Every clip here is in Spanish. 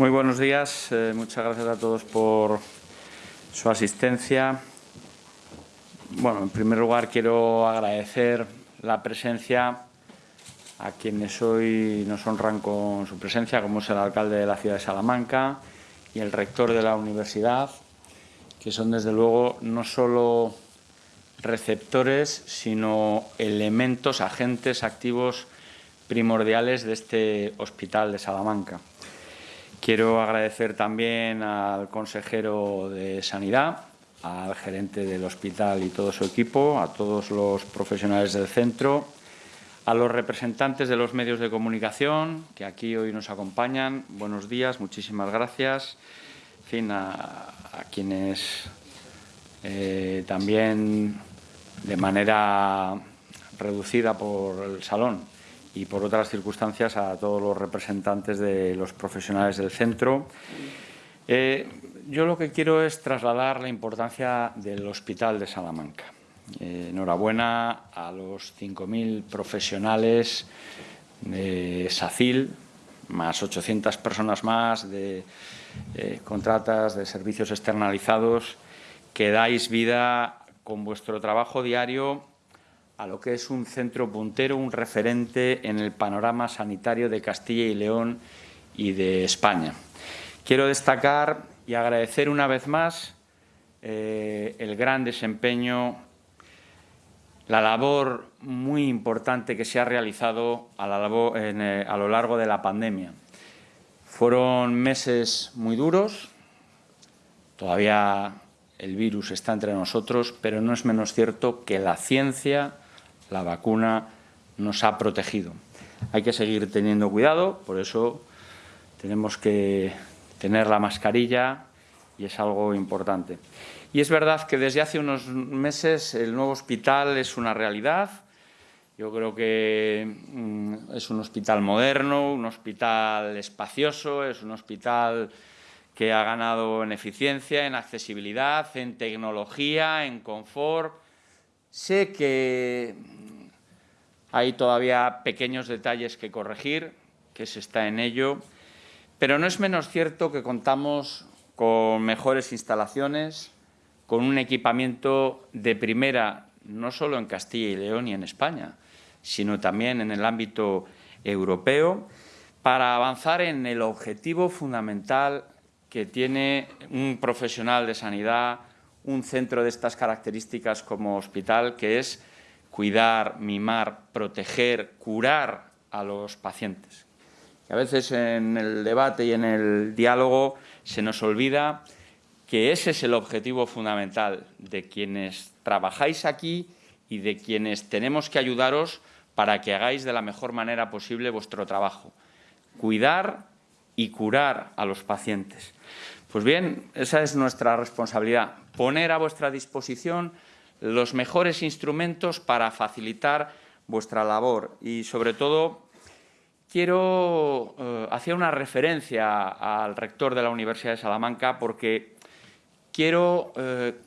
Muy buenos días. Eh, muchas gracias a todos por su asistencia. Bueno, en primer lugar quiero agradecer la presencia a quienes hoy nos honran con su presencia, como es el alcalde de la ciudad de Salamanca y el rector de la universidad, que son desde luego no solo receptores, sino elementos, agentes activos primordiales de este hospital de Salamanca. Quiero agradecer también al consejero de Sanidad, al gerente del hospital y todo su equipo, a todos los profesionales del centro, a los representantes de los medios de comunicación que aquí hoy nos acompañan. Buenos días, muchísimas gracias. En fin, a, quienes eh, también de manera reducida por el salón y por otras circunstancias a todos los representantes de los profesionales del centro. Eh, yo lo que quiero es trasladar la importancia del Hospital de Salamanca. Eh, enhorabuena a los 5.000 profesionales de SACIL, más 800 personas más de eh, contratas, de servicios externalizados, que dais vida con vuestro trabajo diario a lo que es un centro puntero, un referente en el panorama sanitario de Castilla y León y de España. Quiero destacar y agradecer una vez más eh, el gran desempeño, la labor muy importante que se ha realizado eh, a, lo largo de la pandemia. Fueron meses muy duros, todavía el virus está entre nosotros, pero no es menos cierto que la ciencia la vacuna nos ha protegido. Hay que seguir teniendo cuidado, por eso tenemos que tener la mascarilla y es algo importante. Y es verdad que desde hace unos meses el nuevo hospital es una realidad. Yo creo que mm, es un hospital moderno, un hospital espacioso, es un hospital que ha ganado en eficiencia, en accesibilidad, en tecnología, en confort. Sé que hay todavía pequeños detalles que corregir, que se está en ello, pero no es menos cierto que contamos con mejores instalaciones, con un equipamiento de primera, no solo en Castilla y León y en España, sino también en el ámbito europeo, para avanzar en el objetivo fundamental que tiene un profesional de sanidad, un centro de estas características como hospital, que es cuidar, mimar, proteger, curar a los pacientes. a veces en el debate y en el diálogo se nos olvida que ese es el objetivo fundamental de quienes trabajáis aquí y de quienes tenemos que ayudaros para que hagáis de la mejor manera posible vuestro trabajo. Cuidar y curar a los pacientes. Pues bien, esa es nuestra responsabilidad, poner a vuestra disposición los mejores instrumentos para facilitar vuestra labor. Y, sobre todo, quiero eh, hacer una referencia al rector de la Universidad de Salamanca porque quiero, eh,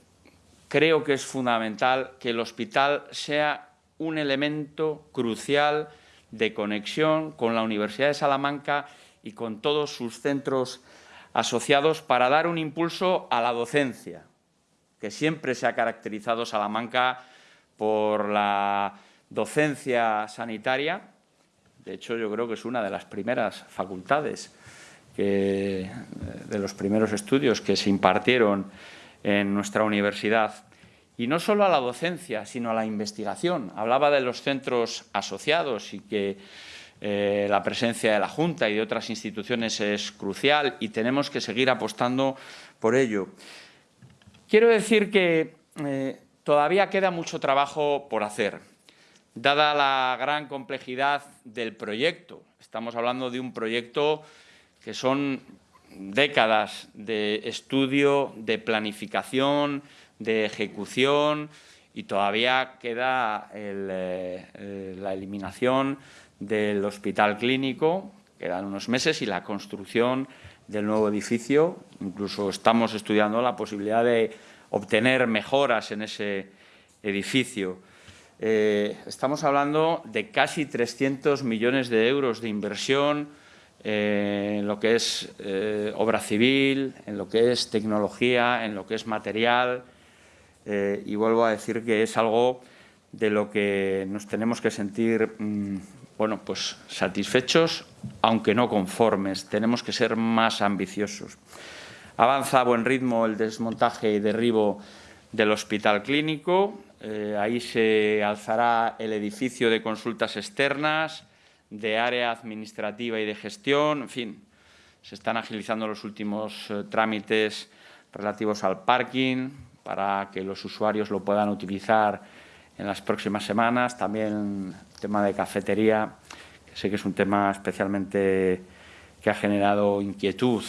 creo que es fundamental que el hospital sea un elemento crucial de conexión con la Universidad de Salamanca y con todos sus centros asociados para dar un impulso a la docencia, que siempre se ha caracterizado Salamanca por la docencia sanitaria. De hecho, yo creo que es una de las primeras facultades, de los primeros estudios que se impartieron en nuestra universidad. Y no solo a la docencia, sino a la investigación. Hablaba de los centros asociados y que eh, la presencia de la Junta y de otras instituciones es crucial y tenemos que seguir apostando por ello. Quiero decir que eh, todavía queda mucho trabajo por hacer, dada la gran complejidad del proyecto. Estamos hablando de un proyecto que son décadas de estudio, de planificación, de ejecución y todavía queda eh, la eliminación del hospital clínico, quedan unos meses, y la construcción del nuevo edificio. Incluso estamos estudiando la posibilidad de obtener mejoras en ese edificio. Eh, estamos hablando de casi 300 millones de euros de inversión eh, en lo que es eh, obra civil, en lo que es tecnología, en lo que es material. Y vuelvo a decir que es algo de lo que nos tenemos que sentir mm, bueno, pues satisfechos, aunque no conformes. Tenemos que ser más ambiciosos. Avanza a buen ritmo el desmontaje y derribo del hospital clínico. ahí se alzará el edificio de consultas externas, de área administrativa y de gestión, en fin, se están agilizando los últimos eh, trámites relativos al parking para que los usuarios lo puedan utilizar en las próximas semanas. También tema de cafetería, que sé que es un tema especialmente que ha generado inquietud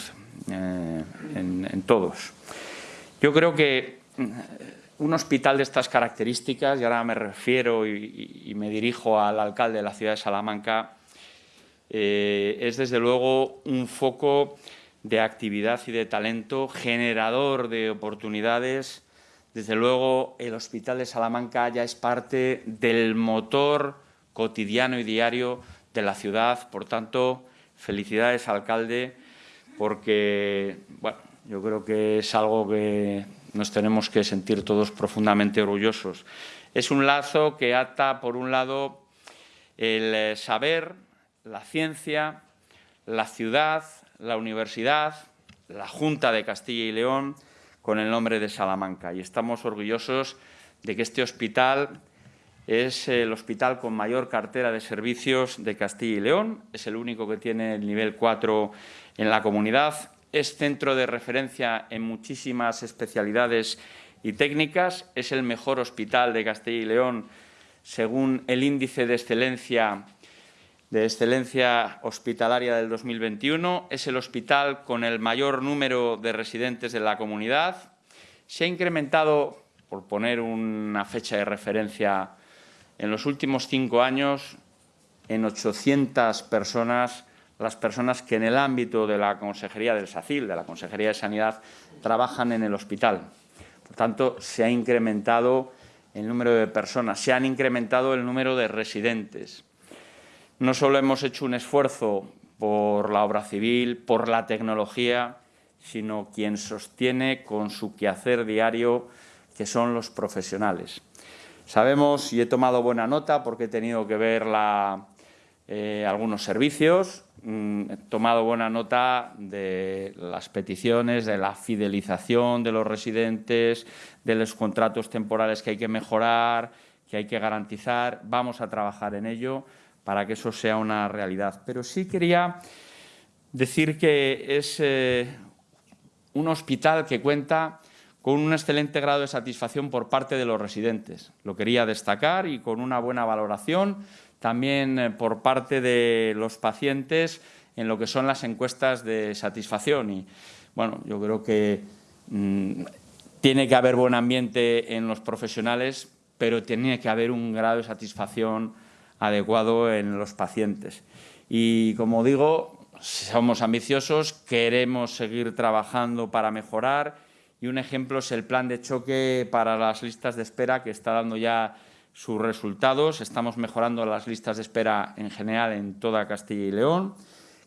eh, en, todos. Yo creo que mm, un hospital de estas características, y ahora me refiero y me dirijo al alcalde de la ciudad de Salamanca, eh, es desde luego un foco de actividad y de talento, generador de oportunidades. Desde luego el Hospital de Salamanca ya es parte del motor cotidiano y diario de la ciudad. Por tanto, felicidades, alcalde, porque bueno, yo creo que es algo que nos tenemos que sentir todos profundamente orgullosos. Es un lazo que ata, por un lado, el eh, saber, la ciencia, la ciudad, la universidad, la Junta de Castilla y León, con el nombre de Salamanca. Y estamos orgullosos de que este hospital es el hospital con mayor cartera de servicios de Castilla y León, es el único que tiene el nivel 4 en la comunidad, es centro de referencia en muchísimas especialidades y técnicas, es el mejor hospital de Castilla y León según el índice de excelencia de excelencia hospitalaria del 2021. Es el hospital con el mayor número de residentes de la comunidad. Se ha incrementado, por poner una fecha de referencia, en los últimos cinco años en 800 personas las personas que en el ámbito de la Consejería del SACIL, de la Consejería de Sanidad, trabajan en el hospital. Por tanto, se ha incrementado el número de personas, se han incrementado el número de residentes. No solo hemos hecho un esfuerzo por la obra civil, por la tecnología, sino quien sostiene con su quehacer diario que son los profesionales. Sabemos, y he tomado buena nota porque he tenido que ver eh, algunos servicios, mm, he tomado buena nota de las peticiones, de la fidelización de los residentes, de los contratos temporales que hay que mejorar, que hay que garantizar. Vamos a trabajar en ello para que eso sea una realidad. Pero sí quería decir que es eh, un hospital que cuenta con un excelente grado de satisfacción por parte de los residentes. Lo quería destacar y con una buena valoración también eh, por parte de los pacientes en lo que son las encuestas de satisfacción. Y bueno, yo creo que mm, tiene que haber buen ambiente en los profesionales, pero tiene que haber un grado de satisfacción adecuado en los pacientes. Y como digo, somos ambiciosos, queremos seguir trabajando para mejorar y un ejemplo es el plan de choque para las listas de espera que está dando ya sus resultados. Estamos mejorando las listas de espera en general en toda Castilla y León,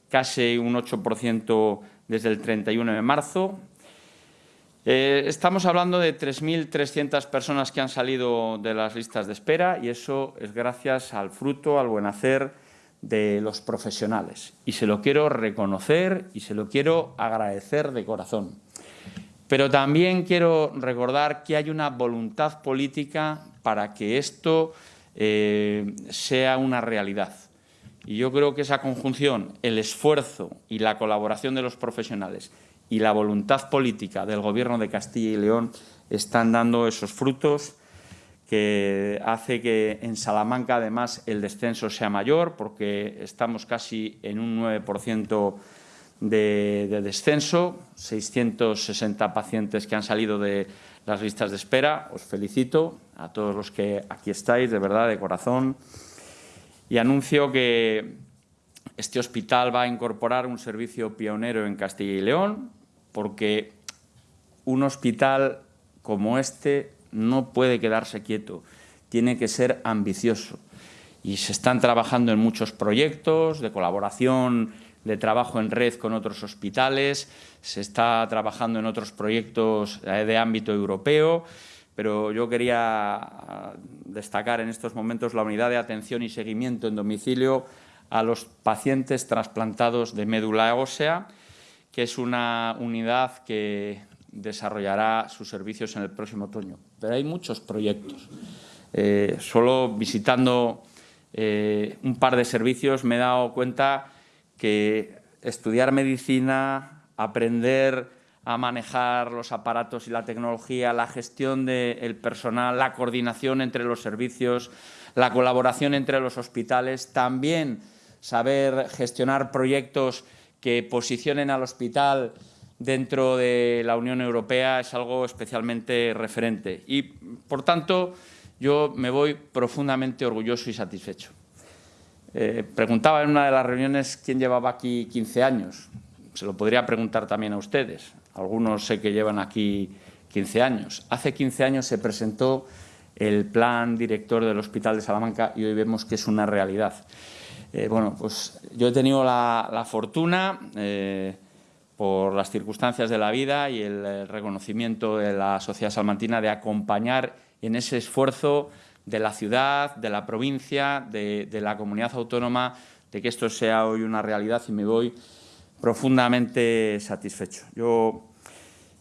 casi un 8% desde el 31 de marzo. Eh, estamos hablando de 3.300 personas que han salido de las listas de espera y eso es gracias al fruto, al buen hacer de los profesionales. Y se lo quiero reconocer y se lo quiero agradecer de corazón. Pero también quiero recordar que hay una voluntad política para que esto eh, sea una realidad. Y yo creo que esa conjunción, el esfuerzo y la colaboración de los profesionales y la voluntad política del Gobierno de Castilla y León están dando esos frutos que hace que en Salamanca además el descenso sea mayor porque estamos casi en un 9% de, de, descenso, 660 pacientes que han salido de las listas de espera. Os felicito a todos los que aquí estáis, de verdad, de corazón. Y anuncio que este hospital va a incorporar un servicio pionero en Castilla y León, porque un hospital como este no puede quedarse quieto, tiene que ser ambicioso. Y se están trabajando en muchos proyectos de colaboración de trabajo en red con otros hospitales, se está trabajando en otros proyectos eh, de ámbito europeo, pero yo quería ah, destacar en estos momentos la unidad de atención y seguimiento en domicilio a los pacientes trasplantados de médula ósea, que es una unidad que desarrollará sus servicios en el próximo otoño. Pero hay muchos proyectos. Eh, solo visitando eh, un par de servicios me he dado cuenta que estudiar medicina, aprender a manejar los aparatos y la tecnología, la gestión del personal, la coordinación entre los servicios, la colaboración entre los hospitales, también saber gestionar proyectos que posicionen al hospital dentro de la Unión Europea es algo especialmente referente. Y, por tanto, yo me voy profundamente orgulloso y satisfecho. Eh, preguntaba en una de las reuniones quién llevaba aquí 15 años. Se lo podría preguntar también a ustedes. Algunos sé que llevan aquí 15 años. Hace 15 años se presentó el plan director del Hospital de Salamanca y hoy vemos que es una realidad. Eh, bueno, pues yo he tenido la, fortuna, eh, por las circunstancias de la vida y el reconocimiento de la sociedad salmantina, de acompañar en ese esfuerzo de la ciudad, de la provincia, de, la comunidad autónoma, de que esto sea hoy una realidad y me voy profundamente satisfecho. Yo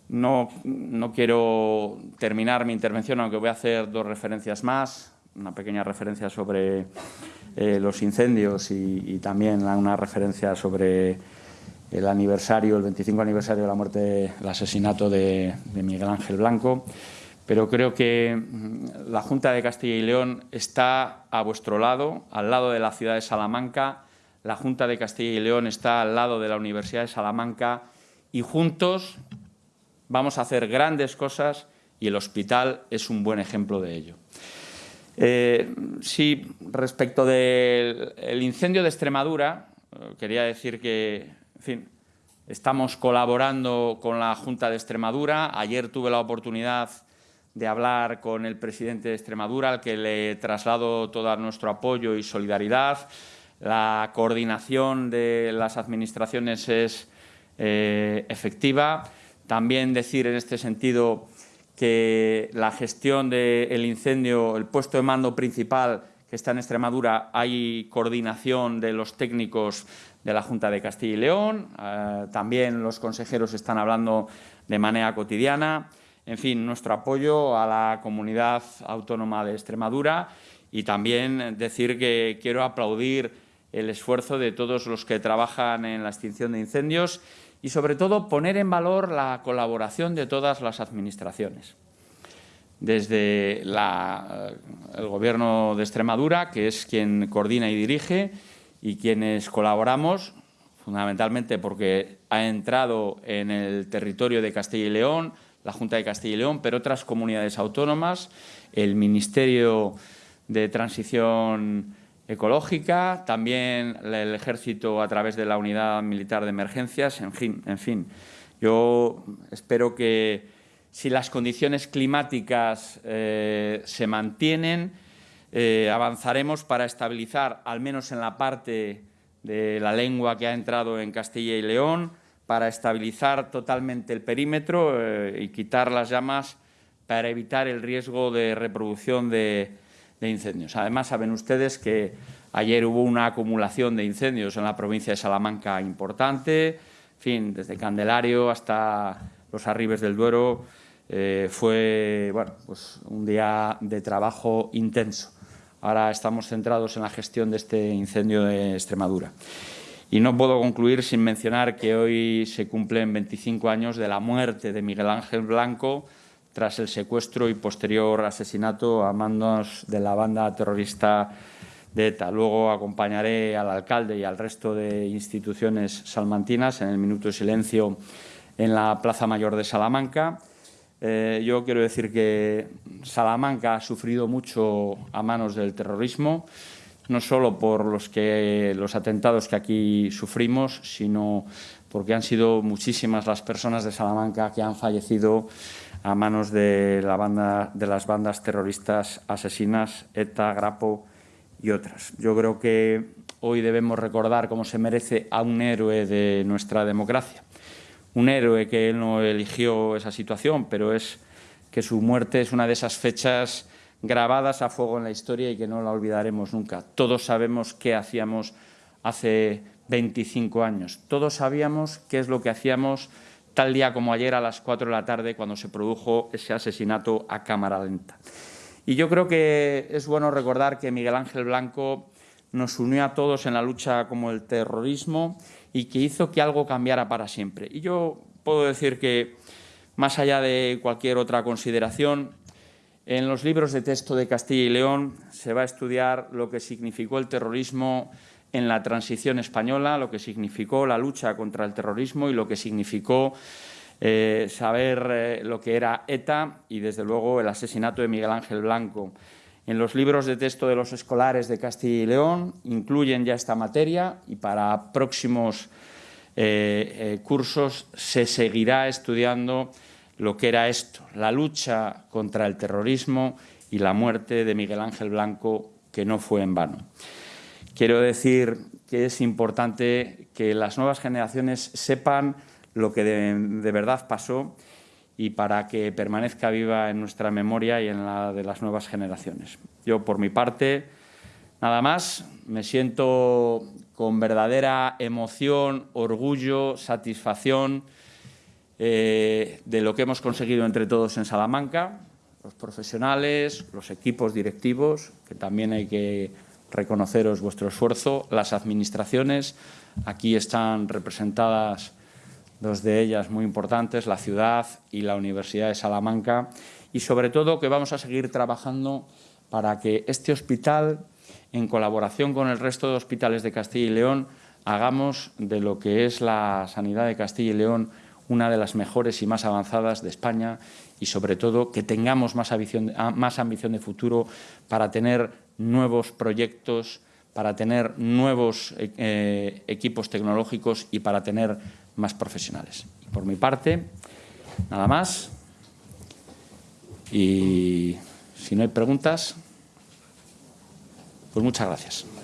no, quiero terminar mi intervención, aunque voy a hacer dos referencias más, una pequeña referencia sobre eh, los incendios y, también una referencia sobre el aniversario, el 25 aniversario de la muerte, el asesinato de Miguel Ángel Blanco pero creo que mm, la Junta de Castilla y León está a vuestro lado, al lado de la ciudad de Salamanca, la Junta de Castilla y León está al lado de la Universidad de Salamanca y juntos vamos a hacer grandes cosas y el hospital es un buen ejemplo de ello. Eh, sí, respecto del incendio de Extremadura, eh, quería decir que, en fin, estamos colaborando con la Junta de Extremadura. Ayer tuve la oportunidad de hablar con el presidente de Extremadura, al que le traslado todo nuestro apoyo y solidaridad. La coordinación de las administraciones es eh, efectiva. También decir en este sentido que la gestión del incendio, el puesto de mando principal que está en Extremadura, hay coordinación de los técnicos de la Junta de Castilla y León. Eh, también los consejeros están hablando de manera cotidiana en fin, nuestro apoyo a la comunidad autónoma de Extremadura y también decir que quiero aplaudir el esfuerzo de todos los que trabajan en la extinción de incendios y, sobre todo, poner en valor la colaboración de todas las administraciones. Desde el Gobierno de Extremadura, que es quien coordina y dirige, y quienes colaboramos, fundamentalmente porque ha entrado en el territorio de Castilla y León, la Junta de Castilla y León, pero otras comunidades autónomas, el Ministerio de Transición Ecológica, también el Ejército a través de la Unidad Militar de Emergencias, en fin. En fin. Yo espero que si las condiciones climáticas eh, se mantienen, eh, avanzaremos para estabilizar, al menos en la parte de la lengua que ha entrado en Castilla y León, para estabilizar totalmente el perímetro eh, y quitar las llamas para evitar el riesgo de reproducción de, incendios. Además, saben ustedes que ayer hubo una acumulación de incendios en la provincia de Salamanca importante, fin, desde Candelario hasta los Arribes del Duero, eh, fue bueno, pues un día de trabajo intenso. Ahora estamos centrados en la gestión de este incendio de Extremadura. Y no puedo concluir sin mencionar que hoy se cumplen 25 años de la muerte de Miguel Ángel Blanco tras el secuestro y posterior asesinato a manos de la banda terrorista de ETA. Luego acompañaré al alcalde y al resto de instituciones salmantinas en el minuto de silencio en la Plaza Mayor de Salamanca. Eh, yo quiero decir que Salamanca ha sufrido mucho a manos del terrorismo no solo por los, que, los atentados que aquí sufrimos, sino porque han sido muchísimas las personas de Salamanca que han fallecido a manos de, la banda, de las bandas terroristas asesinas, ETA, Grapo y otras. Yo creo que hoy debemos recordar cómo se merece a un héroe de nuestra democracia. Un héroe que él no eligió esa situación, pero es que su muerte es una de esas fechas grabadas a fuego en la historia y que no la olvidaremos nunca. Todos sabemos qué hacíamos hace 25 años. Todos sabíamos qué es lo que hacíamos tal día como ayer a las 4 de la tarde cuando se produjo ese asesinato a cámara lenta. Y yo creo que es bueno recordar que Miguel Ángel Blanco nos unió a todos en la lucha como el terrorismo y que hizo que algo cambiara para siempre. Y yo puedo decir que, más allá de cualquier otra consideración, en los libros de texto de Castilla y León se va a estudiar lo que significó el terrorismo en la transición española, lo que significó la lucha contra el terrorismo y lo que significó eh, saber eh, lo que era ETA y, desde luego, el asesinato de Miguel Ángel Blanco. En los libros de texto de los escolares de Castilla y León incluyen ya esta materia y para próximos eh, cursos se seguirá estudiando lo que era esto, la lucha contra el terrorismo y la muerte de Miguel Ángel Blanco, que no fue en vano. Quiero decir que es importante que las nuevas generaciones sepan lo que de, verdad pasó y para que permanezca viva en nuestra memoria y en la de las nuevas generaciones. Yo, por mi parte, nada más, me siento con verdadera emoción, orgullo, satisfacción eh, de lo que hemos conseguido entre todos en Salamanca, los profesionales, los equipos directivos, que también hay que reconoceros vuestro esfuerzo, las administraciones, aquí están representadas dos de ellas muy importantes, la ciudad y la Universidad de Salamanca, y sobre todo que vamos a seguir trabajando para que este hospital, en colaboración con el resto de hospitales de Castilla y León, hagamos de lo que es la sanidad de Castilla y León una de las mejores y más avanzadas de España y, sobre todo, que tengamos más ambición, más ambición de futuro para tener nuevos proyectos, para tener nuevos eh, equipos tecnológicos y para tener más profesionales. Por mi parte, nada más. Y si no hay preguntas, pues muchas gracias.